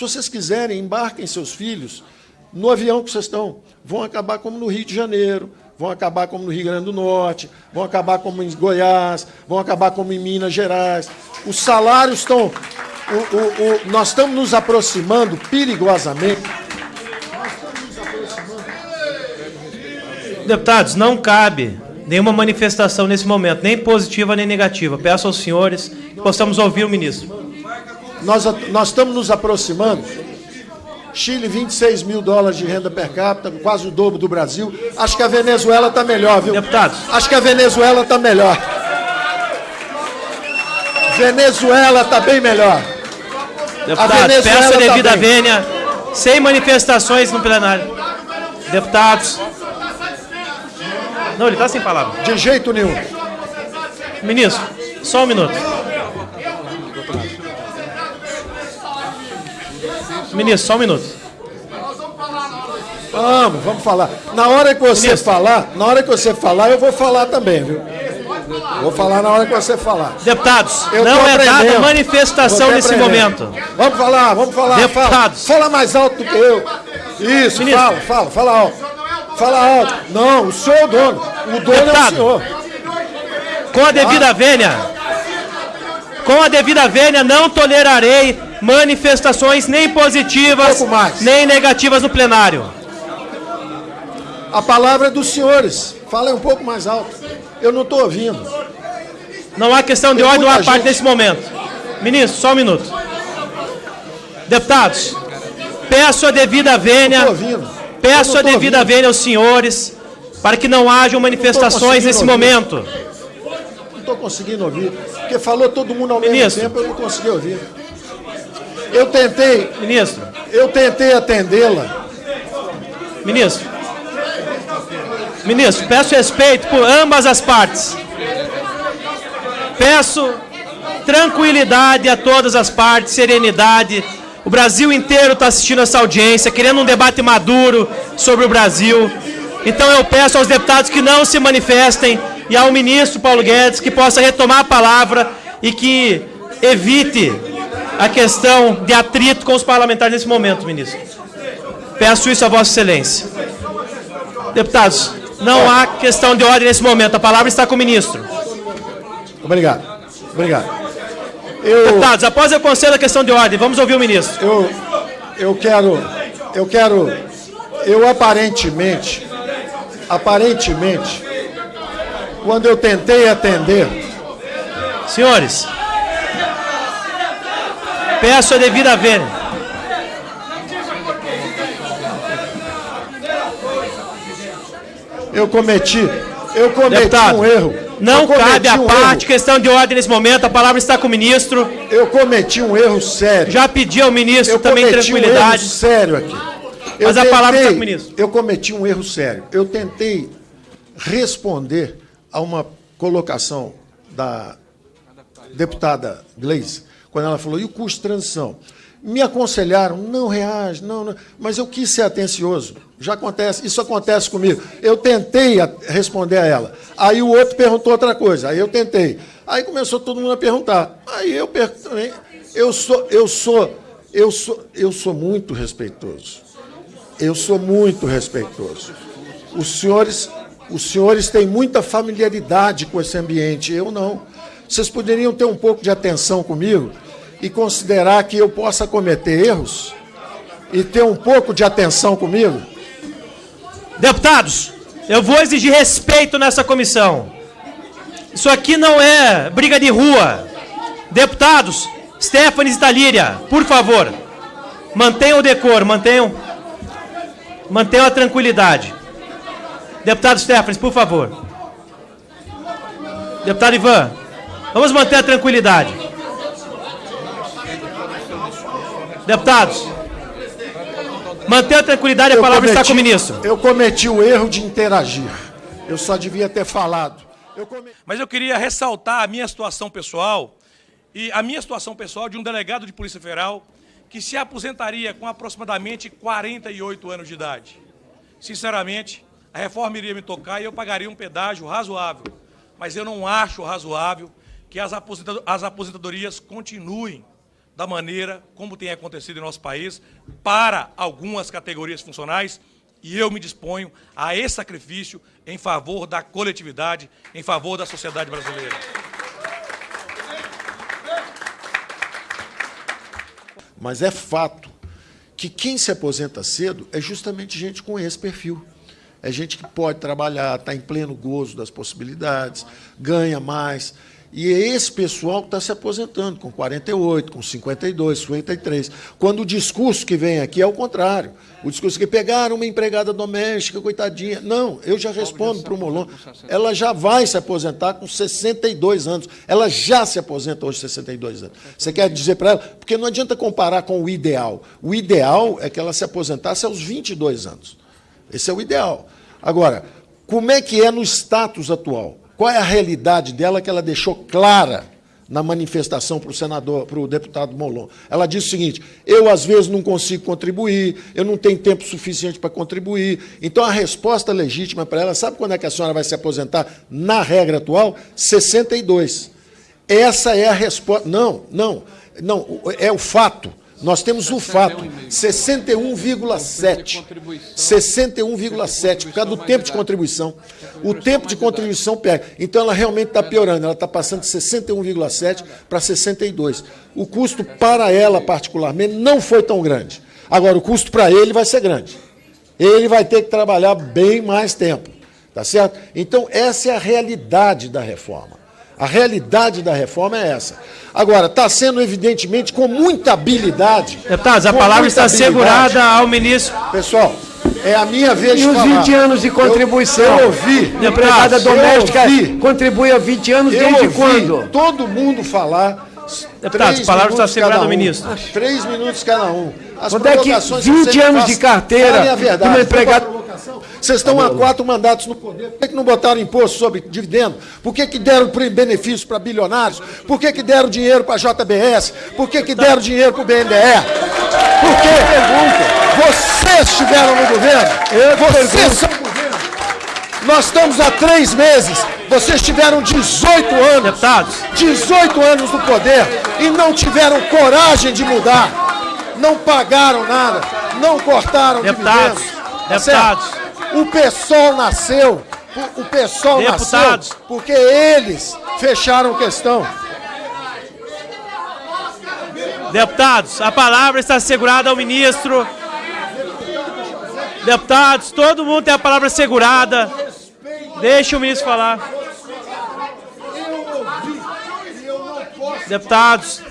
Se vocês quiserem, embarquem seus filhos no avião que vocês estão. Vão acabar como no Rio de Janeiro, vão acabar como no Rio Grande do Norte, vão acabar como em Goiás, vão acabar como em Minas Gerais. Os salários estão. O, o, o, nós estamos nos aproximando perigosamente. Deputados, não cabe nenhuma manifestação nesse momento, nem positiva nem negativa. Peço aos senhores que possamos ouvir o ministro. Nós, nós estamos nos aproximando. Chile, 26 mil dólares de renda per capita, quase o dobro do Brasil. Acho que a Venezuela está melhor, viu? Deputados. Acho que a Venezuela está melhor. Venezuela está bem melhor. Deputados, peço a tá devida tá vênia, sem manifestações no plenário. Deputados. Não, ele está sem palavra. De jeito nenhum. Ministro, só um minuto. Ministro, só um minuto. Vamos, vamos falar. Na hora que você Ministro. falar, na hora que você falar, eu vou falar também, viu? Vou falar na hora que você falar. Deputados, eu não é dada manifestação nesse momento. Vamos falar, vamos falar. Deputados. Fala, fala mais alto do que eu. Isso, Ministro. fala, fala, fala alto. Fala alto. Não, o senhor é o dono. O dono Deputado, é o senhor. Com a devida vênia, com a devida vênia, não tolerarei manifestações nem positivas, nem negativas no plenário. A palavra é dos senhores. Falem um pouco mais alto. Eu não estou ouvindo. Não há questão de ordem, não há parte nesse momento. Ministro, só um minuto. Deputados, peço a devida vênia, peço a devida ouvindo. vênia aos senhores, para que não hajam manifestações nesse ouvir. momento. Não estou conseguindo ouvir, porque falou todo mundo ao Ministro. mesmo tempo, eu não consegui ouvir. Eu tentei. Ministro. Eu tentei atendê-la. Ministro. Ministro, peço respeito por ambas as partes. Peço tranquilidade a todas as partes, serenidade. O Brasil inteiro está assistindo essa audiência, querendo um debate maduro sobre o Brasil. Então eu peço aos deputados que não se manifestem e ao ministro Paulo Guedes que possa retomar a palavra e que evite a questão de atrito com os parlamentares nesse momento, ministro. Peço isso a Vossa Excelência. Deputados, não há questão de ordem nesse momento. A palavra está com o ministro. Obrigado. Obrigado. Eu, Deputados, após eu concedo a questão de ordem, vamos ouvir o ministro. Eu, eu quero, eu quero, eu aparentemente, aparentemente, quando eu tentei atender... Senhores, Peço a devida vênia. Eu cometi, eu cometi Deputado, um erro. Não cabe a um parte, erro. questão de ordem nesse momento, a palavra está com o ministro. Eu cometi um erro sério. Já pedi ao ministro eu também tranquilidade. Um sério aqui. Eu Mas tentei, a palavra está com o ministro. Eu cometi um erro sério. Eu tentei responder a uma colocação da deputada Gleisi quando ela falou, e o custo de transição? Me aconselharam, não reage, não, não, mas eu quis ser atencioso. Já acontece, isso acontece comigo. Eu tentei responder a ela. Aí o outro perguntou outra coisa. Aí eu tentei. Aí começou todo mundo a perguntar. Aí eu também. Eu sou, eu sou, eu sou, eu sou muito respeitoso. Eu sou muito respeitoso. Os senhores, os senhores têm muita familiaridade com esse ambiente. Eu não. Vocês poderiam ter um pouco de atenção comigo e considerar que eu possa cometer erros e ter um pouco de atenção comigo? Deputados, eu vou exigir respeito nessa comissão. Isso aqui não é briga de rua. Deputados, Stephanie Talíria, por favor, mantenham o decoro, mantenham, mantenham a tranquilidade. Deputado Stephanie, por favor. Deputado Ivan, Vamos manter a tranquilidade. Deputados, manter a tranquilidade, a palavra cometi, está com o ministro. Eu cometi o erro de interagir. Eu só devia ter falado. Eu cometi... Mas eu queria ressaltar a minha situação pessoal e a minha situação pessoal de um delegado de Polícia Federal que se aposentaria com aproximadamente 48 anos de idade. Sinceramente, a reforma iria me tocar e eu pagaria um pedágio razoável. Mas eu não acho razoável que as aposentadorias continuem da maneira como tem acontecido em nosso país para algumas categorias funcionais e eu me disponho a esse sacrifício em favor da coletividade, em favor da sociedade brasileira. Mas é fato que quem se aposenta cedo é justamente gente com esse perfil. É gente que pode trabalhar, está em pleno gozo das possibilidades, ganha mais. E é esse pessoal que está se aposentando com 48, com 52, 53. Quando o discurso que vem aqui é o contrário. O discurso que pegaram uma empregada doméstica, coitadinha. Não, eu já respondo para o Molon. Ela já vai se aposentar com 62 anos. Ela já se aposenta hoje com 62 anos. Você quer dizer para ela? Porque não adianta comparar com o ideal. O ideal é que ela se aposentasse aos 22 anos. Esse é o ideal. Agora, como é que é no status atual? Qual é a realidade dela que ela deixou clara na manifestação para o senador, para o deputado Molon? Ela disse o seguinte: eu às vezes não consigo contribuir, eu não tenho tempo suficiente para contribuir. Então a resposta legítima para ela, sabe quando é que a senhora vai se aposentar? Na regra atual, 62. Essa é a resposta. Não, não, não, é o fato. Nós temos o fato, 61,7. 61,7, por causa do tempo de contribuição. O tempo de contribuição pega. Então ela realmente está piorando, ela está passando de 61,7 para 62. O custo para ela, particularmente, não foi tão grande. Agora, o custo para ele vai ser grande. Ele vai ter que trabalhar bem mais tempo. Tá certo? Então, essa é a realidade da reforma. A realidade da reforma é essa. Agora, está sendo, evidentemente, com muita habilidade. Deputados, a palavra está assegurada ao ministro. Pessoal, é a minha vez e de falar. E os 20 anos de contribuição? Eu, eu ouvi. A empregada doméstica ouvi, contribui há 20 anos desde ouvi quando? todo mundo falar. Deputados, a palavra está assegurada ao ministro. Três minutos cada um. As Quando é que 20 anos de carteira de uma empregada... Vocês estão há quatro mandatos no poder. Por que, que não botaram imposto sobre dividendo? Por que, que deram benefícios para bilionários? Por que, que deram dinheiro para a JBS? Por que, que deram dinheiro para o BNDE? Por que? Vocês estiveram no governo. Vocês são governo. Nós estamos há três meses. Vocês tiveram 18 anos. Deputados. 18 anos no poder e não tiveram coragem de mudar. Não pagaram nada. Não cortaram Deputados. dividendos. Deputados. Certo? O pessoal nasceu, o pessoal Deputados. nasceu porque eles fecharam questão. Deputados, a palavra está assegurada ao ministro. Deputados, todo mundo tem a palavra assegurada. Deixa o ministro falar. Deputados.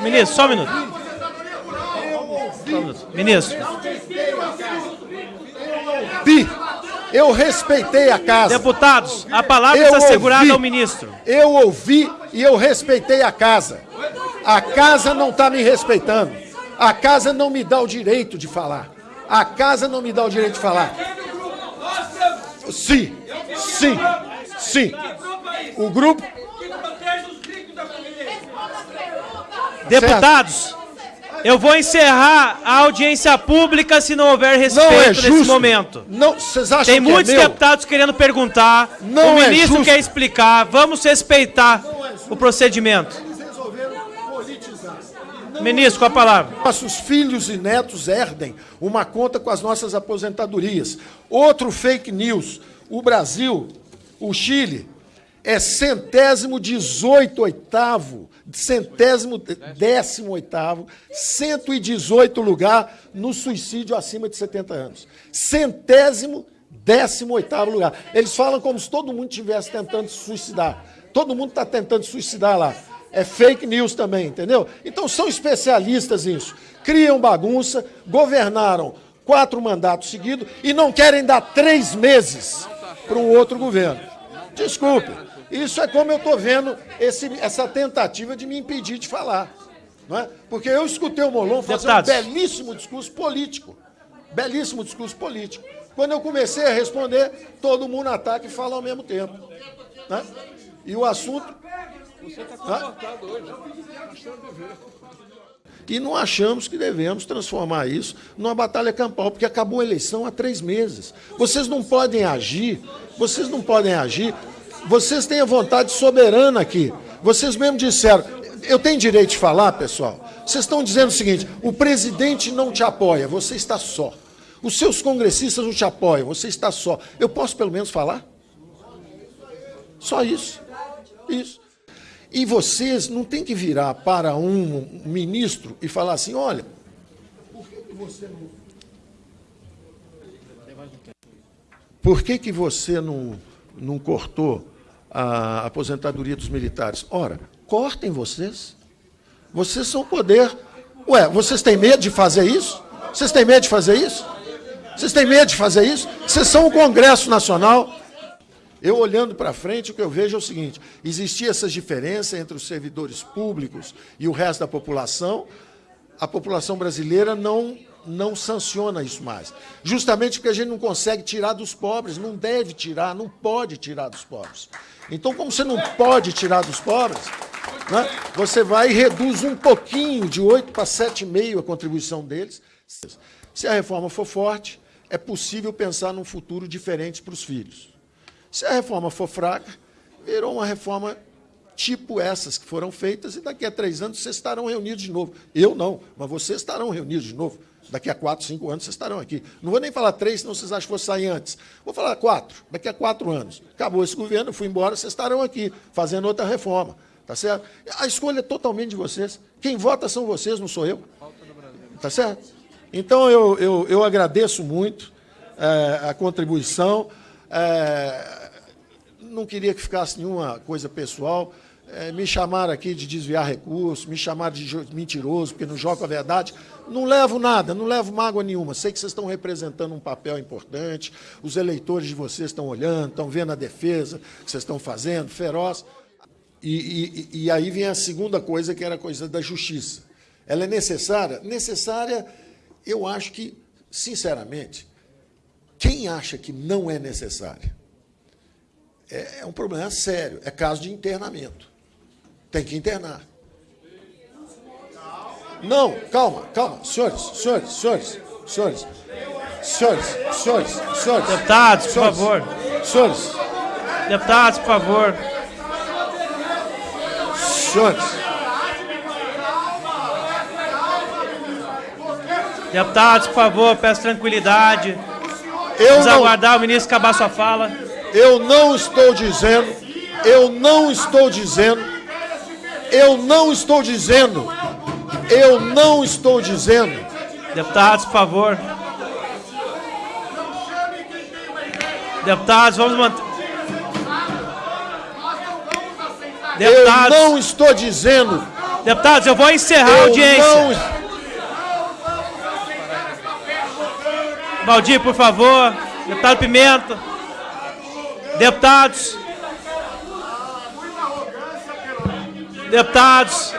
Ministro, só um minuto. Ministro. Bi, eu respeitei a casa. Deputados, a palavra Eu está assegurada ouvi. ao ministro. Eu ouvi e eu respeitei a casa. A casa não está me respeitando. A casa não me dá o direito de falar. A casa não me dá o direito de falar. Sim, sim, sim. O grupo. Deputados, eu vou encerrar a audiência pública se não houver Não respeito é nesse justo. momento. Não, vocês acham Tem que muitos é deputados querendo perguntar. Não o é ministro justo. quer explicar. Vamos respeitar o procedimento. Ministro, com a palavra. Nossos filhos e netos herdem uma conta com as nossas aposentadorias. Outro fake news. O Brasil, o Chile, é centésimo dezoito oitavo, centésimo décimo oitavo, 118 lugar no suicídio acima de 70 anos. Centésimo décimo oitavo lugar. Eles falam como se todo mundo estivesse tentando se suicidar. Todo mundo está tentando se suicidar lá. É fake news também, entendeu? Então são especialistas nisso. Criam bagunça, governaram quatro mandatos seguidos e não querem dar três meses para um outro governo. Desculpe. Isso é como eu estou vendo esse, essa tentativa de me impedir de falar. Não é? Porque eu escutei o Molon fazer Deputados. um belíssimo discurso político. Belíssimo discurso político. Quando eu comecei a responder, todo mundo ataca e fala ao mesmo tempo. né? E o assunto. Hã? E não achamos que devemos transformar isso numa batalha campal, porque acabou a eleição há três meses. Vocês não podem agir, vocês não podem agir, vocês têm a vontade soberana aqui. Vocês mesmo disseram, eu tenho direito de falar, pessoal? Vocês estão dizendo o seguinte: o presidente não te apoia, você está só. Os seus congressistas não te apoiam, você está só. Eu posso pelo menos falar? Só isso. Isso. E vocês não têm que virar para um ministro e falar assim: olha, por que, que você não. Por que, que você não, não cortou a aposentadoria dos militares? Ora, cortem vocês. Vocês são poder. Ué, vocês têm medo de fazer isso? Vocês têm medo de fazer isso? Vocês têm medo de fazer isso? Vocês são o Congresso Nacional. Eu olhando para frente, o que eu vejo é o seguinte: existia essa diferença entre os servidores públicos e o resto da população. A população brasileira não não sanciona isso mais. Justamente porque a gente não consegue tirar dos pobres, não deve tirar, não pode tirar dos pobres. Então, como você não pode tirar dos pobres, né, você vai e reduz um pouquinho, de 8 para 7,5 a contribuição deles. Se a reforma for forte, é possível pensar num futuro diferente para os filhos. Se a reforma for fraca, virou uma reforma tipo essas que foram feitas, e daqui a três anos vocês estarão reunidos de novo. Eu não, mas vocês estarão reunidos de novo. Daqui a quatro, cinco anos vocês estarão aqui. Não vou nem falar três, senão vocês acham que vou sair antes. Vou falar quatro. Daqui a quatro anos. Acabou esse governo, fui embora, vocês estarão aqui, fazendo outra reforma. Tá certo? A escolha é totalmente de vocês. Quem vota são vocês, não sou eu. Tá certo? Então, eu, eu, eu agradeço muito é, a contribuição. É, não queria que ficasse nenhuma coisa pessoal é, me chamaram aqui de desviar recursos, me chamaram de mentiroso, porque não jogo a verdade. Não levo nada, não levo mágoa nenhuma. Sei que vocês estão representando um papel importante, os eleitores de vocês estão olhando, estão vendo a defesa que vocês estão fazendo, feroz. E, e, e aí vem a segunda coisa, que era a coisa da justiça. Ela é necessária? Necessária, eu acho que, sinceramente, quem acha que não é necessária? É, é um problema sério, é caso de internamento. Tem que internar. Não, calma, calma. Senhores, senhores, senhores, senhores. Senhores, senhores, senhores. Deputados, por senhores, favor. Senhores. Deputados, por favor. Senhores. Deputados, por favor, peço tranquilidade. Eu Vamos não, aguardar o ministro acabar sua fala. eu não estou dizendo, eu não estou dizendo eu não estou dizendo, eu não estou dizendo. Deputados, por favor. Deputados, vamos manter. Deputados, eu não estou dizendo. Deputados, eu vou encerrar a audiência. Não... Valdir, por favor. Deputado Pimenta. Deputados. Deputados,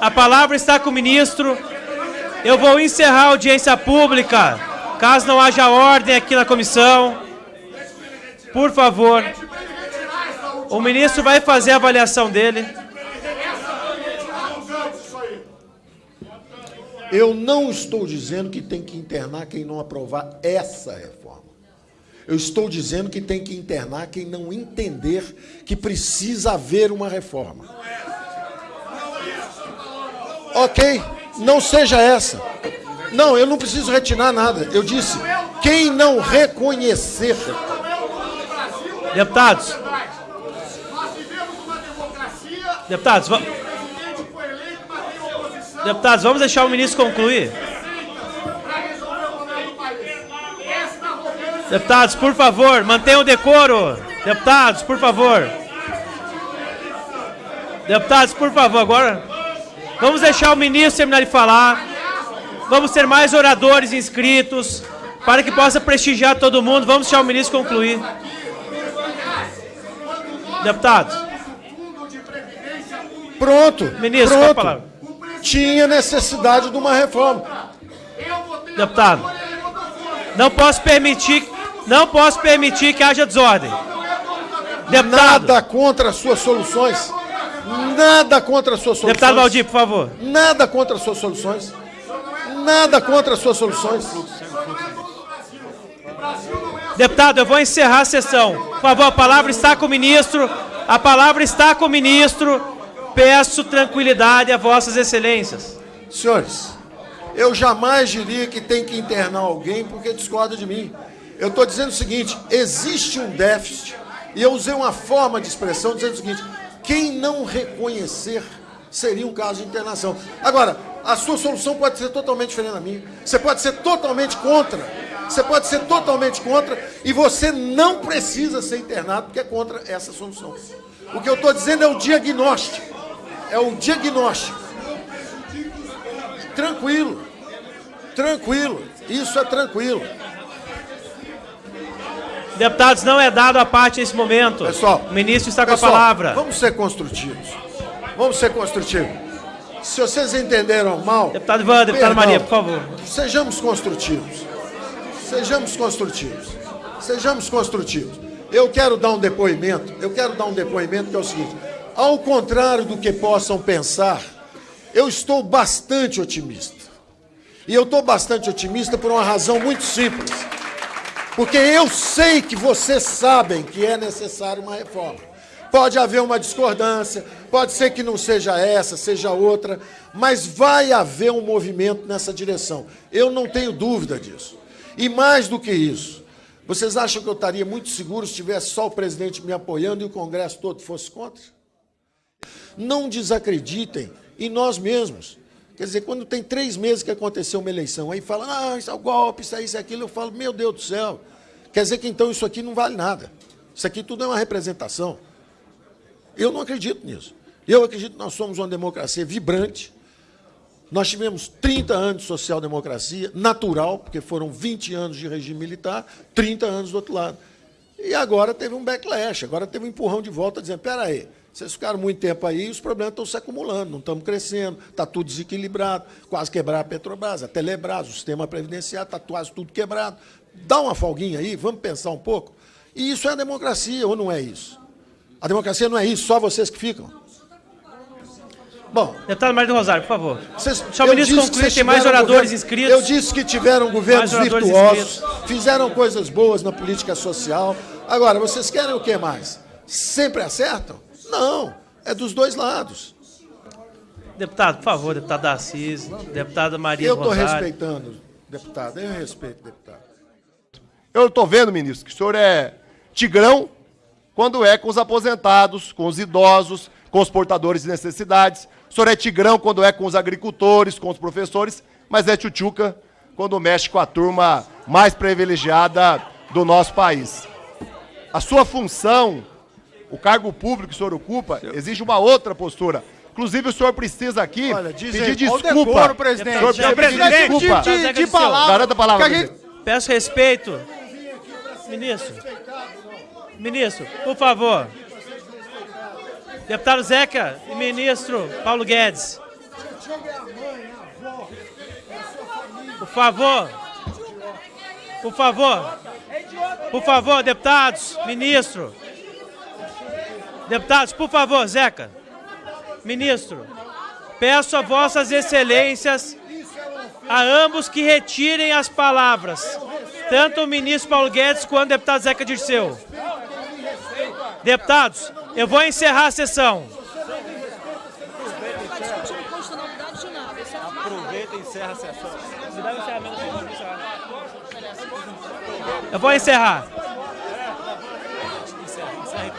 a palavra está com o ministro. Eu vou encerrar a audiência pública, caso não haja ordem aqui na comissão. Por favor. O ministro vai fazer a avaliação dele. Eu não estou dizendo que tem que internar quem não aprovar essa reforma. Eu estou dizendo que tem que internar quem não entender que precisa haver uma reforma. Ok, não seja essa. Não, eu não preciso retirar nada. Eu disse, quem não reconhecer. Deputados. Deputados, vamos. Deputados, vamos deixar o ministro concluir. Deputados, por favor, mantenham o decoro. Deputados, por favor. Deputados, por favor, agora vamos deixar o ministro terminar de falar. Vamos ter mais oradores inscritos para que possa prestigiar todo mundo. Vamos deixar o ministro concluir. Deputados. Pronto. Ministro, pronto. palavra? Tinha necessidade de uma reforma. Deputado. Não posso permitir não posso permitir que haja desordem. Deputado. Nada contra as suas soluções. Nada contra as suas soluções. Deputado Valdir, por favor. Nada contra as suas soluções. Nada contra as suas soluções. Deputado, eu vou encerrar a sessão. Por favor, a palavra está com o ministro. A palavra está com o ministro. Peço tranquilidade a vossas excelências. Senhores, eu jamais diria que tem que internar alguém porque discorda de mim. Eu estou dizendo o seguinte, existe um déficit, e eu usei uma forma de expressão dizendo o seguinte, quem não reconhecer seria um caso de internação. Agora, a sua solução pode ser totalmente diferente da minha. Você pode ser totalmente contra. Você pode ser totalmente contra e você não precisa ser internado porque é contra essa solução. O que eu estou dizendo é o diagnóstico. É o diagnóstico. Tranquilo. Tranquilo. Isso é tranquilo. Deputados, não é dado a parte nesse momento. Pessoal, o ministro está com pessoal, a palavra. Vamos ser construtivos. Vamos ser construtivos. Se vocês entenderam mal. Deputado Ivan, deputada Maria, por favor. Sejamos construtivos. Sejamos construtivos. Sejamos construtivos. Eu quero dar um depoimento. Eu quero dar um depoimento que é o seguinte: ao contrário do que possam pensar, eu estou bastante otimista. E eu estou bastante otimista por uma razão muito simples. Porque eu sei que vocês sabem que é necessária uma reforma. Pode haver uma discordância, pode ser que não seja essa, seja outra, mas vai haver um movimento nessa direção. Eu não tenho dúvida disso. E mais do que isso, vocês acham que eu estaria muito seguro se tivesse só o presidente me apoiando e o Congresso todo fosse contra? Não desacreditem em nós mesmos. Quer dizer, quando tem três meses que aconteceu uma eleição, aí fala, ah, isso é o golpe, isso é isso, é aquilo, eu falo, meu Deus do céu, quer dizer que então isso aqui não vale nada. Isso aqui tudo é uma representação. Eu não acredito nisso. Eu acredito que nós somos uma democracia vibrante. Nós tivemos 30 anos de social-democracia, natural, porque foram 20 anos de regime militar, 30 anos do outro lado. E agora teve um backlash, agora teve um empurrão de volta, dizendo, espera aí, vocês ficaram muito tempo aí e os problemas estão se acumulando, não estamos crescendo, está tudo desequilibrado, quase quebrar a Petrobras, a Telebrás, o sistema previdenciário, está quase tudo quebrado. Dá uma folguinha aí, vamos pensar um pouco. E isso é a democracia, ou não é isso? A democracia não é isso, só vocês que ficam. Bom. Deputado Mário do Rosário, por favor. Vocês, Deixa o ministro concluir, tem mais oradores governo, inscritos. Eu disse que tiveram governos virtuosos, inscritos. fizeram coisas boas na política social. Agora, vocês querem o que mais? Sempre acertam? Não, é dos dois lados. Deputado, por favor, deputado Assis, deputada Maria Eu estou respeitando, deputado, eu respeito, deputado. Eu estou vendo, ministro, que o senhor é tigrão quando é com os aposentados, com os idosos, com os portadores de necessidades. O senhor é tigrão quando é com os agricultores, com os professores, mas é tchutchuca quando mexe com a turma mais privilegiada do nosso país. A sua função o cargo público que o senhor ocupa exige uma outra postura. Inclusive, o senhor precisa aqui Olha, pedir desculpa. Decoro, presidente. O senhor precisa pedir desculpa. De, de, de palavra. Garanta a palavra. Gente... Peço respeito. Ministro. Ministro, por favor. Deputado Zeca e ministro Paulo Guedes. Por favor. Por favor. Por favor, deputados, ministro. Deputados, por favor, Zeca. Ministro, peço a vossas excelências, a ambos que retirem as palavras, tanto o ministro Paulo Guedes quanto o deputado Zeca Dirceu. Deputados, eu vou encerrar a sessão. Aproveita e encerra a sessão. Eu vou encerrar.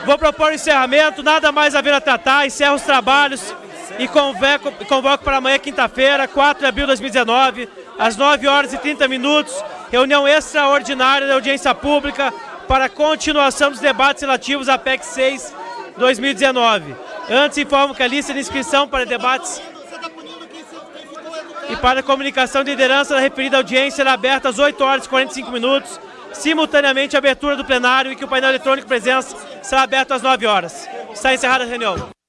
Vou propor encerramento, nada mais a vir a tratar, encerro os trabalhos e convoco, convoco para amanhã, quinta-feira, 4 de abril de 2019, às 9 horas e 30 minutos, reunião extraordinária da audiência pública para continuação dos debates relativos à PEC 6 2019. Antes, informo que a lista de inscrição para debates e para comunicação de liderança da referida audiência será aberta às 8 horas e 45 minutos, simultaneamente a abertura do plenário e que o painel eletrônico presença será aberto às 9 horas. Está encerrada a reunião.